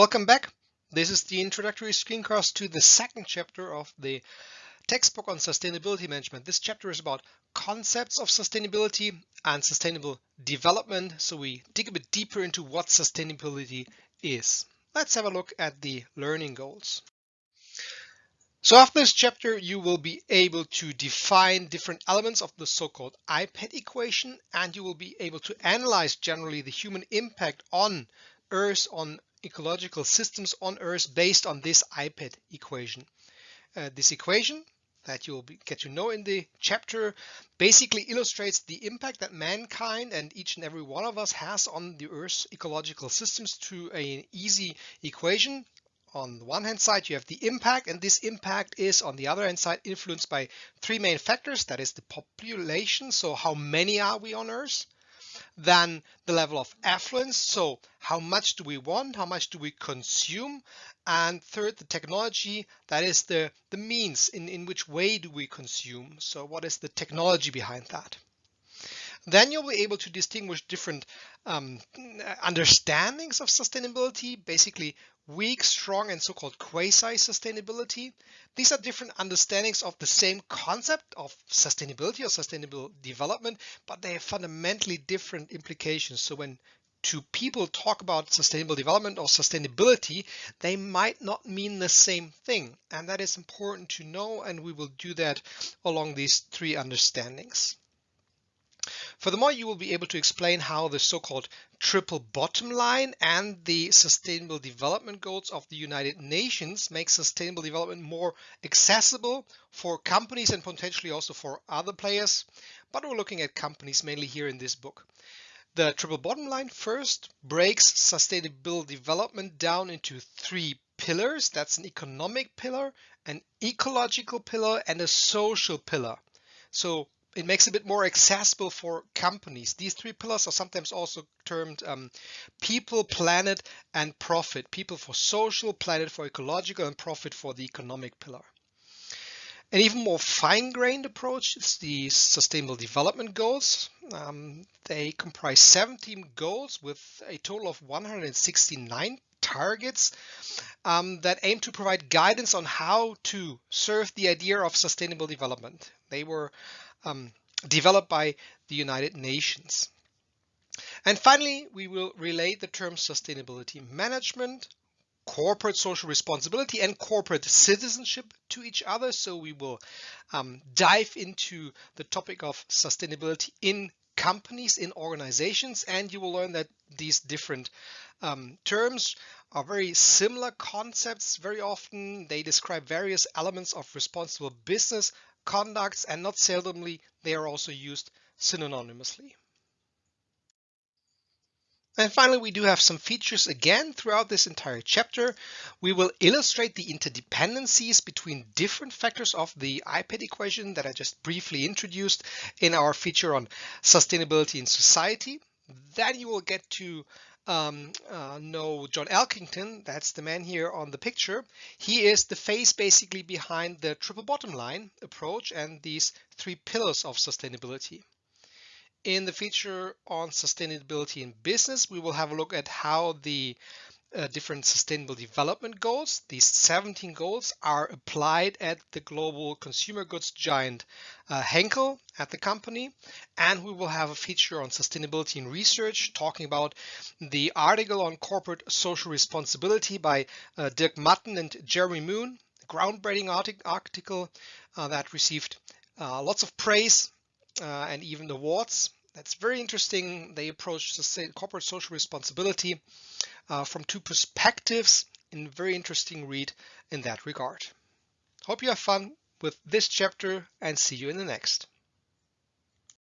Welcome back. This is the introductory screencast to the second chapter of the textbook on sustainability management. This chapter is about concepts of sustainability and sustainable development. So we dig a bit deeper into what sustainability is. Let's have a look at the learning goals. So after this chapter, you will be able to define different elements of the so-called IPAT equation, and you will be able to analyze generally the human impact on Earth, on ecological systems on Earth based on this IPAT equation. Uh, this equation that you'll be, get to know in the chapter basically illustrates the impact that mankind and each and every one of us has on the Earth's ecological systems through an easy equation. On the one hand side, you have the impact, and this impact is on the other hand side influenced by three main factors. That is the population. So how many are we on Earth? Then the level of affluence. So how much do we want? How much do we consume? And third, the technology, that is the, the means in, in which way do we consume? So what is the technology behind that? Then you'll be able to distinguish different um, understandings of sustainability, basically weak, strong, and so-called quasi-sustainability. These are different understandings of the same concept of sustainability or sustainable development, but they have fundamentally different implications. So when two people talk about sustainable development or sustainability, they might not mean the same thing. And that is important to know, and we will do that along these three understandings. Furthermore, you will be able to explain how the so-called triple bottom line and the sustainable development goals of the United Nations make sustainable development more accessible for companies and potentially also for other players. But we're looking at companies mainly here in this book. The triple bottom line first breaks sustainable development down into three pillars. That's an economic pillar, an ecological pillar, and a social pillar. So it makes it a bit more accessible for companies. These three pillars are sometimes also termed um, people, planet, and profit. People for social, planet for ecological, and profit for the economic pillar. An even more fine-grained approach is the Sustainable Development Goals. Um, they comprise 17 goals with a total of 169 targets um, that aim to provide guidance on how to serve the idea of sustainable development. They were um, developed by the United Nations. And finally, we will relate the terms sustainability management, corporate social responsibility and corporate citizenship to each other. So we will um, dive into the topic of sustainability in companies, in organizations, and you will learn that these different um, terms are very similar concepts. Very often they describe various elements of responsible business, conducts, and not seldomly, they are also used synonymously. And finally, we do have some features again throughout this entire chapter. We will illustrate the interdependencies between different factors of the IPAT equation that I just briefly introduced in our feature on sustainability in society. Then you will get to um, uh, know John Elkington, that's the man here on the picture. He is the face basically behind the triple bottom line approach and these three pillars of sustainability. In the feature on sustainability in business, we will have a look at how the uh, different sustainable development goals. These 17 goals are applied at the global consumer goods giant uh, Henkel at the company. And we will have a feature on sustainability in research talking about the article on corporate social responsibility by uh, Dirk Matten and Jeremy Moon, groundbreaking article uh, that received uh, lots of praise uh, and even awards. That's very interesting. They approach the corporate social responsibility uh, from two perspectives in very interesting read in that regard. Hope you have fun with this chapter and see you in the next.